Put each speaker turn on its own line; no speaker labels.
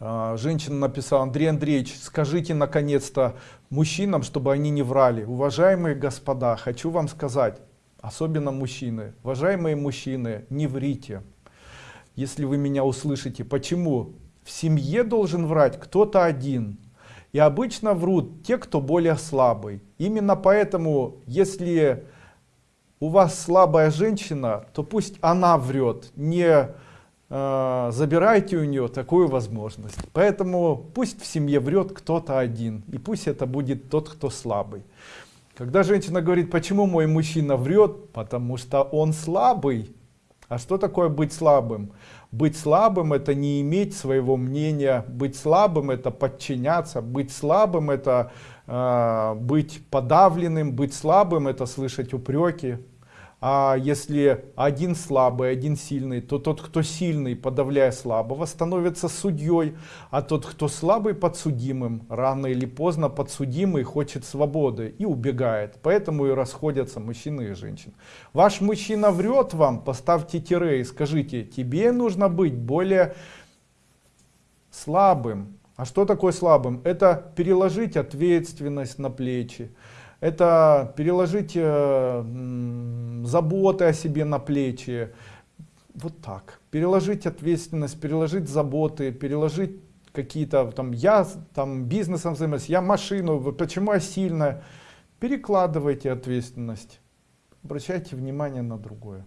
А, женщина написала, Андрей Андреевич, скажите наконец-то мужчинам, чтобы они не врали. Уважаемые господа, хочу вам сказать, особенно мужчины, уважаемые мужчины, не врите. Если вы меня услышите, почему? В семье должен врать кто-то один. И обычно врут те, кто более слабый. Именно поэтому, если у вас слабая женщина, то пусть она врет, не забирайте у нее такую возможность. Поэтому пусть в семье врет кто-то один, и пусть это будет тот, кто слабый. Когда женщина говорит, почему мой мужчина врет, потому что он слабый. А что такое быть слабым? Быть слабым это не иметь своего мнения, быть слабым это подчиняться, быть слабым это э, быть подавленным, быть слабым это слышать упреки а если один слабый, один сильный, то тот, кто сильный, подавляя слабого, становится судьей, а тот, кто слабый, подсудимым. Рано или поздно подсудимый хочет свободы и убегает. Поэтому и расходятся мужчины и женщины. Ваш мужчина врет вам, поставьте тире и скажите, тебе нужно быть более слабым. А что такое слабым? Это переложить ответственность на плечи это переложить э, заботы о себе на плечи, вот так, переложить ответственность, переложить заботы, переложить какие-то там, я там бизнесом занимаюсь, я машину, почему я сильная, перекладывайте ответственность, обращайте внимание на другое.